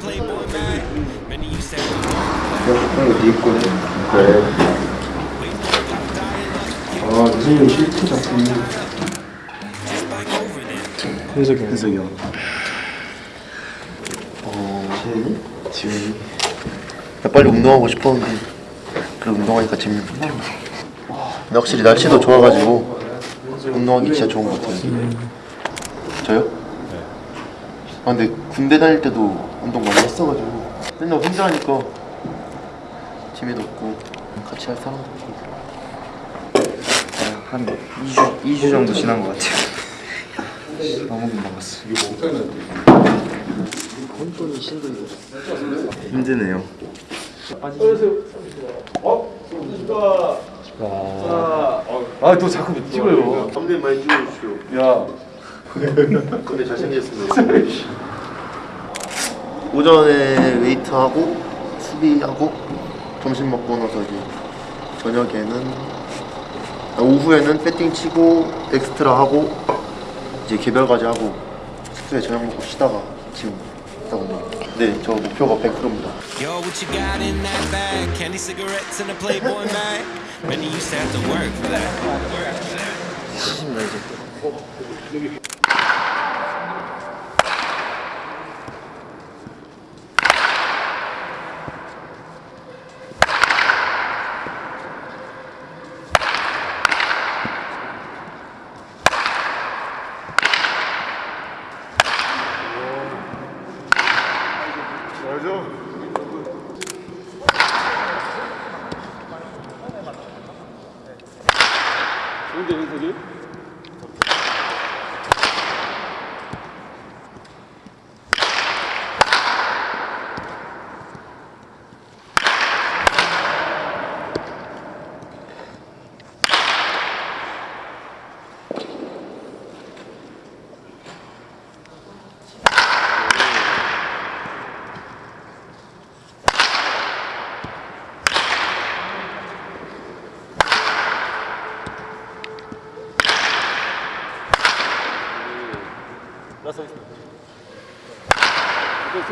네 거네. 그래. 아, 선생님 실트 작품. 현석이 형. 현석이 형. 어, 지현이? 지현이. 나 빨리 운동하고 싶었는데 그래 운동하니까 재밌구나. 근데 확실히 날씨도 좋아가지고 운동하기 진짜 좋은 것 같아요. 저요? 아 근데 군대 다닐 때도 운동 많이 했어가지고 맨날 혼자 하니까 재미도 없고 같이 할 사람도 없고 한 2주, 2주 정도 지난 것 같아요. 너무 금방 갔어. 힘드네요. 아, 또 자꾸 찍어요. 썸네일 많이 찍어주시오. 야. 근데 잘생겼습니다. 오전에 웨이트하고 수비하고 점심 먹고 나서 이제 저녁에는 아, 오후에는 배팅 치고 엑스트라 하고 이제 개별까지 하고 숙소에 저녁 먹고 쉬다가 지금 있다고 합니다. 네, 저 목표가 100%입니다. Yo, what you got in that bag? Candy cigarettes and a Playboy mag. Many used to have to work for that. 문제있으세 요?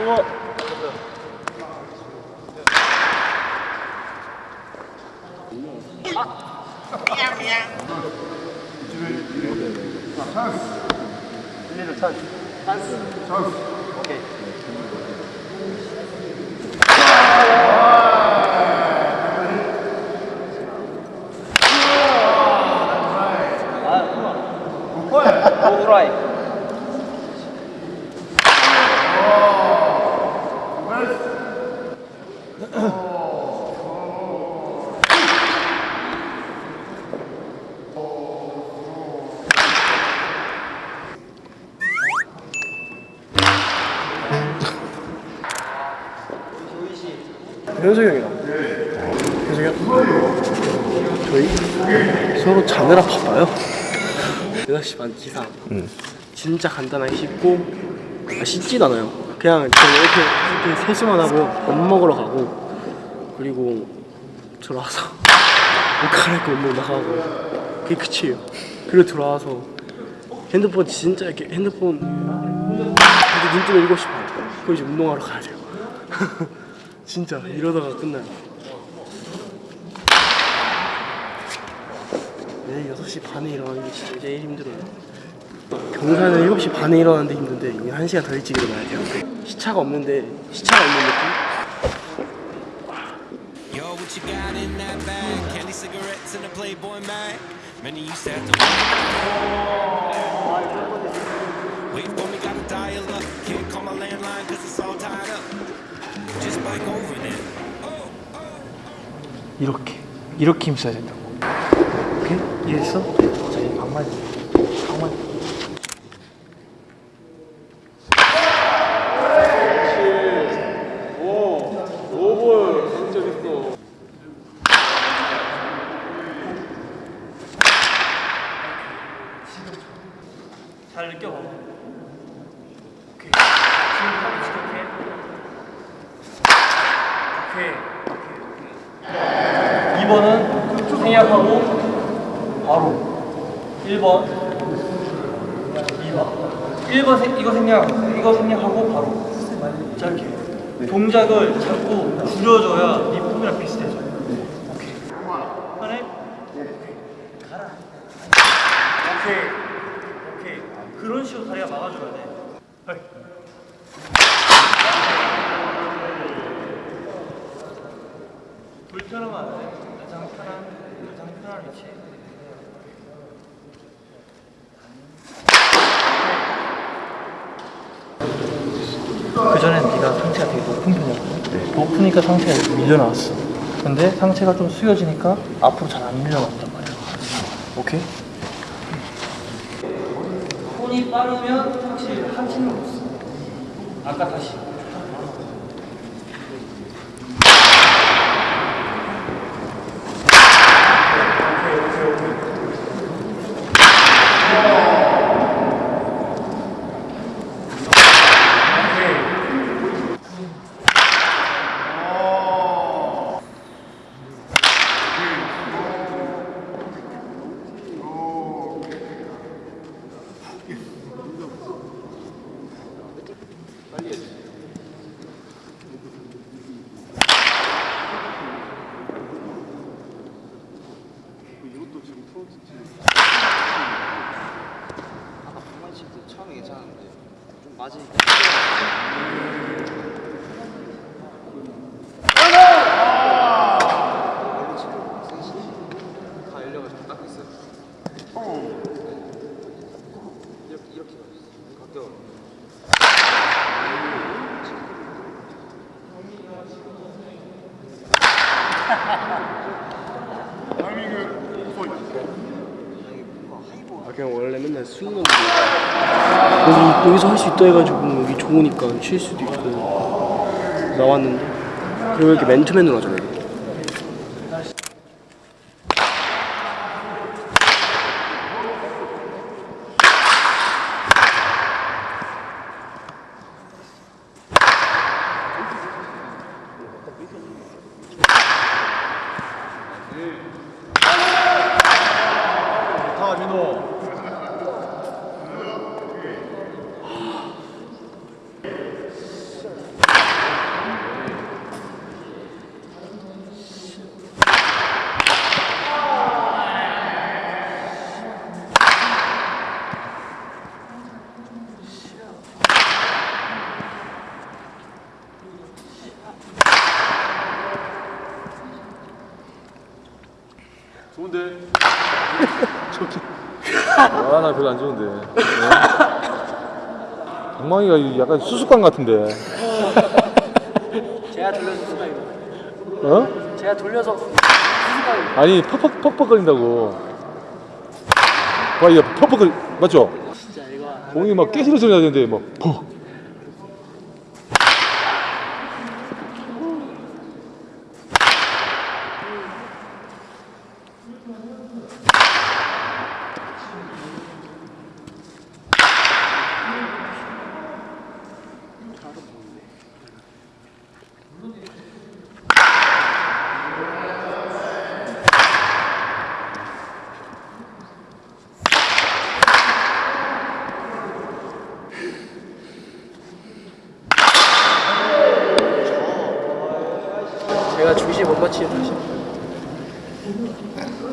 を。チャンス。チャンス。 현석이 형이랑. 현석이 형. 저희 서로 자느라 바빠요. 6시 반 기상. 진짜 간단하게 씻고 아, 씻진 않아요. 그냥 저는 이렇게, 이렇게 세수만 하고요. 밥 먹으러 가고 그리고 들어와서 옷 갈아입고 운동 나가고 그게 끝이에요. 그리고 들어와서 핸드폰 진짜 이렇게 핸드폰 이렇게 눈 뜨면 7시 반. 그리고 이제 운동하러 가야 돼요. 진짜 이러다가 끝나요. 내일 6시 반에 일어나는 게 진짜 제일 힘들어요. 경사는 7시 반에 일어나는데 힘든데 이게 1시간 더 일찍 일어나야 돼요. 시차가 없는데 시차가 없는 느낌? 이렇게 이렇게 힘써야 된다고. 오케이? 이해했어? 자 이제 방만 잘 느껴봐. 오케이. 지금 팔 지켜게. 오케이. 2번은 생략하고 바로 1번 2번 1번 생, 이거 생략 이거 생략하고 바로 짧게 동작을 자꾸 줄여줘야 네 폼이랑 비슷해져. 오케이. 가라. 오케이. 오케이. 그런 식으로 다리가 막아줘야 돼. 헐. 불편하면 안 돼. 가장 편한, 가장 편한 위치. 그 전엔 네가 상체가 되게 높은 편이었거든. 높으니까 상체가 밀려나왔어. 근데 상체가 좀 숙여지니까 앞으로 잘 안 밀려나온단 말이야. 오케이? 빠르면 확실히 하체는 못 써. 아까 다시. 처음에 괜찮았는데 좀 맞으니까 원래 지금 셋이 다 열려가지고 닦고 있어요 이렇게 이렇게 가까워 아 그냥 원래 맨날 수능은 여기 여기서 할 수 있다 해가지고 여기 좋으니까 쉴 수도 있고 나왔는데. 그리고 이렇게 맨투맨으로 하잖아요. 좋은데? 아, 나 별로 안 좋은데. 네. 방망이가 약간 수수깡 같은데. 제가 돌려서 수가요. 어? 제가 돌려서 수가요. 아니, 퍽퍽, 퍽퍽 거린다고. 와, 이거 퍽퍽 거리, 맞죠? 진짜 이거 안 공이 막 깨지는 소리 나는데, 막, 퍽.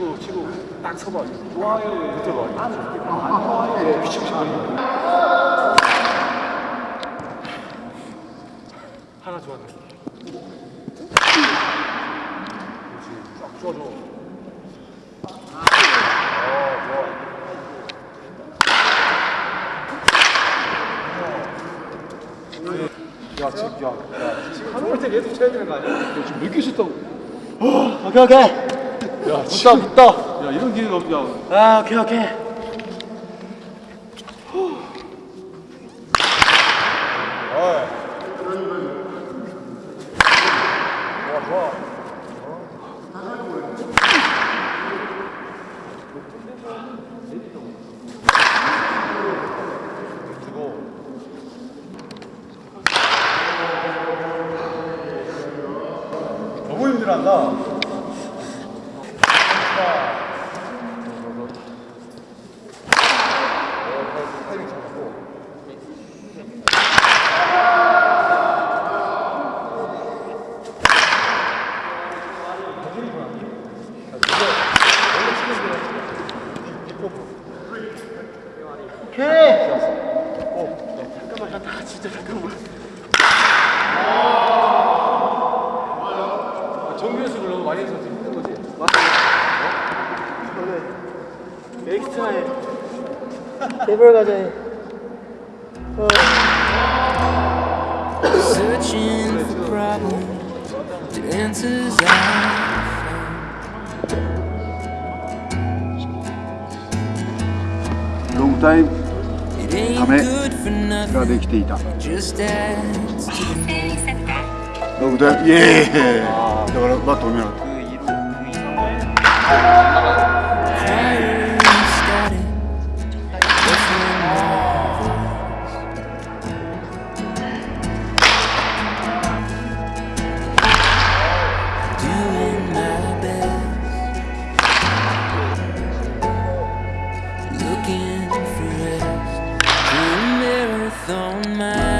치고, 치고, 딱 서봐. 좋아요. 그때 봐. 안 좋아요. 미치고 하나 좋았네. 그렇지. 쫙 쏘아줘. 야, 지금, 야, 야, 지금 하는 때 계속 쳐야 되는 거 아니야? 지금 몇개 쳤다고? 오케이 오케이. 야, 진짜 붙다. 야 이런 기회가 없냐 아 오케이 오케이 너무 힘들한다. 엑스트라에 개별 과자에 Searching for problems to answers I 롱 타임 It ain't 다음에 good for が nothing, できていた just adds to the ロングタイムイエーイだからバットを見なかった For a marathon mind.